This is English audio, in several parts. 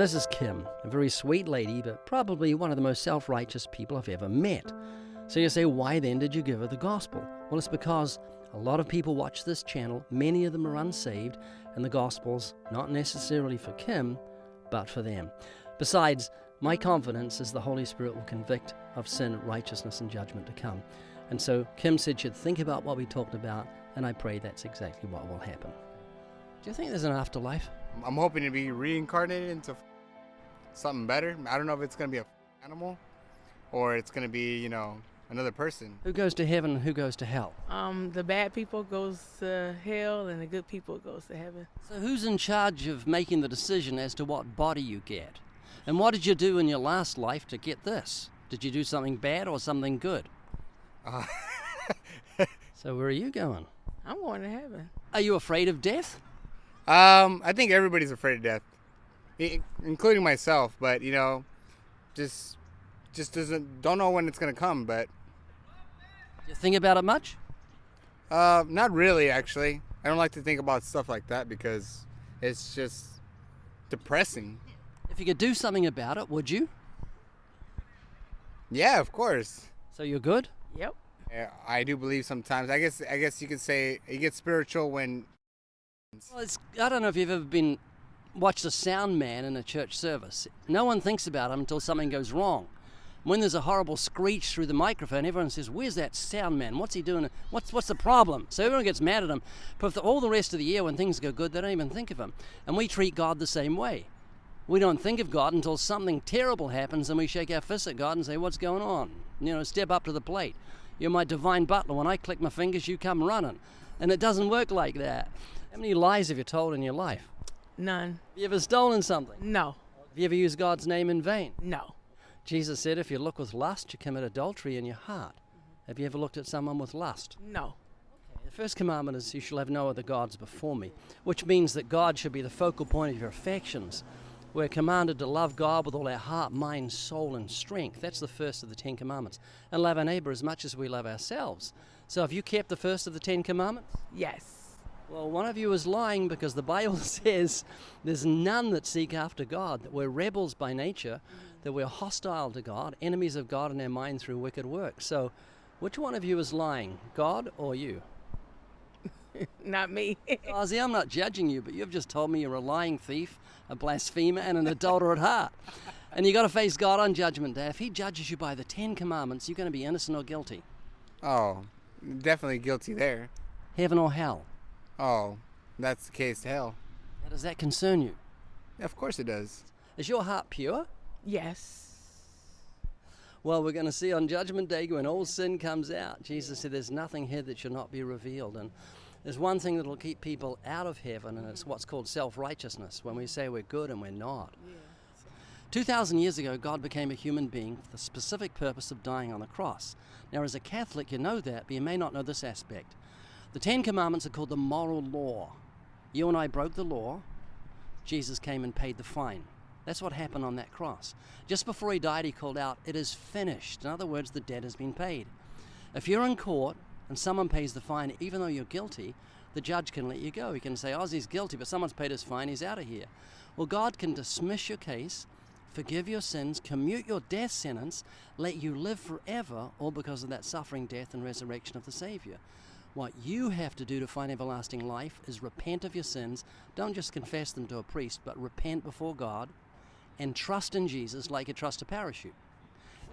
This is Kim, a very sweet lady, but probably one of the most self righteous people I've ever met. So you say, why then did you give her the gospel? Well, it's because a lot of people watch this channel, many of them are unsaved, and the gospel's not necessarily for Kim, but for them. Besides, my confidence is the Holy Spirit will convict of sin, righteousness, and judgment to come. And so Kim said she'd think about what we talked about, and I pray that's exactly what will happen. Do you think there's an afterlife? I'm hoping to be reincarnated into something better. I don't know if it's gonna be a animal or it's gonna be, you know, another person. Who goes to heaven and who goes to hell? Um, the bad people goes to hell, and the good people goes to heaven. So who's in charge of making the decision as to what body you get? And what did you do in your last life to get this? Did you do something bad or something good? Uh, So where are you going? I'm going to heaven. Are you afraid of death? um, I think everybody's afraid of death, i- including myself. But you know, just just doesn't don't know when it's gonna come. But Do you think about it much? uh, not really. Actually, I don't like to think about stuff like that because it's just depressing. If you could do something about it, would you? Yeah, of course. So you're good? Yep. Yeah, I do believe sometimes. I guess I guess you could say you get spiritual when Well, it's, I don't know if you've ever been watched a sound man in a church service. No one thinks about him until something goes wrong. When there's a horrible screech through the microphone, everyone says, "Where's that sound man? What's he doing? What's what's the problem?" So everyone gets mad at him. But for all the rest of the year, when things go good, they don't even think of him. And we treat God the same way. We don't think of God until something terrible happens, and we shake our fists at God and say, "What's going on?" You know, step up to the plate. You're my divine butler. When I click my fingers, you come running. And it doesn't work like that. How many lies have you told in your life? None. Have you ever stolen something? No. Have you ever used God's name in vain? No. Jesus said, if you look with lust, you commit adultery in your heart. Have you ever looked at someone with lust? No. The first commandment is, You shall have no other gods before me, which means that God should be the focal point of your affections. We're commanded to love God with all our heart, mind, soul, and strength. That's the first of the Ten Commandments. And love our neighbor as much as we love ourselves. So have you kept the first of the Ten Commandments? Yes. Well, one of you is lying because the Bible says there's none that seek after God, that we're rebels by nature, that we're hostile to God, enemies of God in our mind through wicked works. So, which one of you is lying, God or you? Not me. Ozzy, I'm not judging you, but you've just told me you're a lying thief, a blasphemer, and an adulterer at heart. And you've got to face God on Judgment Day. If He judges you by the Ten Commandments, you're going to be innocent or guilty, oh, definitely guilty there. heaven or hell. Oh, that's the case. To hell, How does that concern you? of course it does. Is your heart pure? yes. Well, we're going to see on Judgment Day when all sin comes out. Jesus said, There's nothing here that shall not be revealed. And there's one thing that will keep people out of heaven, and it's what's called self righteousness, when we say we're good and we're not. 2,000 years ago, God became a human being for the specific purpose of dying on the cross. Now, as a Catholic, you know that, but you may not know this aspect. The Ten Commandments are called the moral law. You and I broke the law, Jesus came and paid the fine. That's what happened on that cross. Just before he died, he called out, It is finished. In other words, the debt has been paid. If you're in court and someone pays the fine, even though you're guilty, the judge can let you go. He can say, Ozzy's guilty, but someone's paid his fine, he's out of here. Well, God can dismiss your case, forgive your sins, commute your death sentence, let you live forever, all because of that suffering, death, and resurrection of the Savior. What you have to do to find everlasting life is repent of your sins. Don't just confess them to a priest, but repent before God and trust in Jesus like you trust a parachute.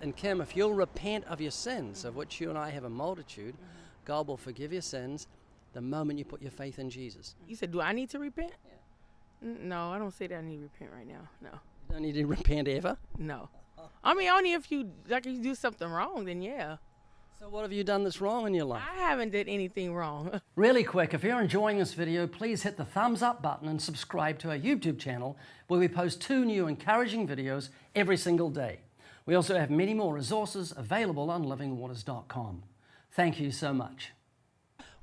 And Kim, if you'll repent of your sins, of which you and I have a multitude, God will forgive your sins the moment you put your faith in Jesus. You said, do I need to repent? N- No, I don't say that I need to repent right now. No. You don't need to repent ever. No. I mean, only if you like if you do something wrong, then yeah. So what have you done that's wrong in your life? I haven't did anything wrong. Really quick, if you're enjoying this video, please hit the thumbs up button and subscribe to our YouTube channel where we post two new encouraging videos every single day. We also have many more resources available on livingwaters.com. Thank you so much.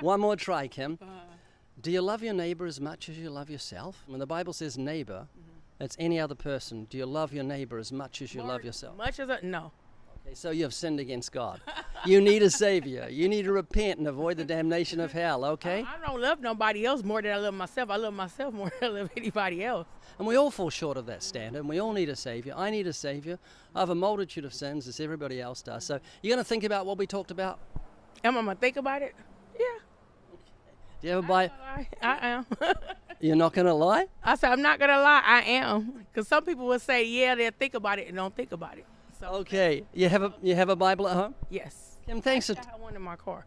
One more try, Kim. Do you love your neighbor as much as you love yourself? When the Bible says neighbor, mm-hmm. it's any other person. Do you love your neighbor as much as you love yourself? Much as a no. Okay, so you have sinned against God. You need a Savior. You need to repent and avoid the damnation of hell, okay? I don't love nobody else more than I love myself. I love myself more than I love anybody else. And we all fall short of that standard, and we all need a Savior. I need a Savior. I have a multitude of sins, as everybody else does. So you're going to think about what we talked about? Am I gonna think about it? Yeah. Do you ever Bible? I, I am. You're not going to lie? I said I'm not gonna lie. I am, because some people will say, yeah, they'll think about it and don't think about it. So Okay. You have a you have a Bible at home? yes. Kim, thanks for I have one in my car.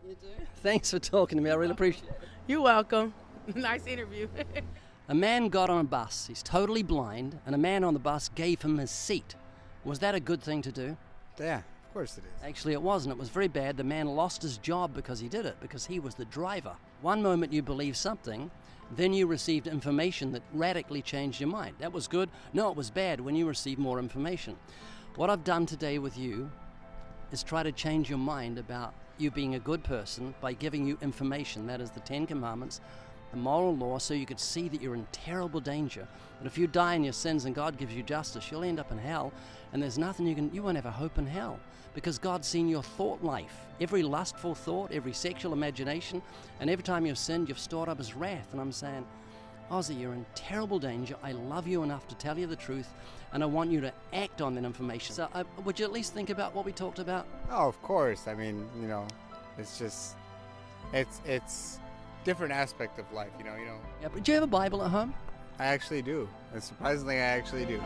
thanks for talking to me. I really appreciate it. You're welcome. nice interview. A man got on a bus. He's totally blind, and a man on the bus gave him his seat. Was that a good thing to do? Yeah, of course it is. Actually, it wasn't. It was very bad. The man lost his job because he did it, because he was the driver. One moment you believe something, then you received information that radically changed your mind. That was good. No, it was bad when you received more information. What I've done today with you is try to change your mind about you being a good person by giving you information. That is the Ten Commandments, the moral law, so you could see that you're in terrible danger. That if you die in your sins and God gives you justice, you'll end up in hell, and there's nothing you can, you won't have a hope in hell because God's seen your thought life. Every lustful thought, every sexual imagination, and every time you've sinned, you've stored up His wrath. And I'm saying, Ozzy, you're in terrible danger. I love you enough to tell you the truth, and I want you to act on that information. So, uh, would you at least think about what we talked about? Oh, of course. I mean, you know, it's just, it's it's different aspect of life. You know, you know. Yeah, but do you have a Bible at home? I actually do, and surprisingly, I actually do.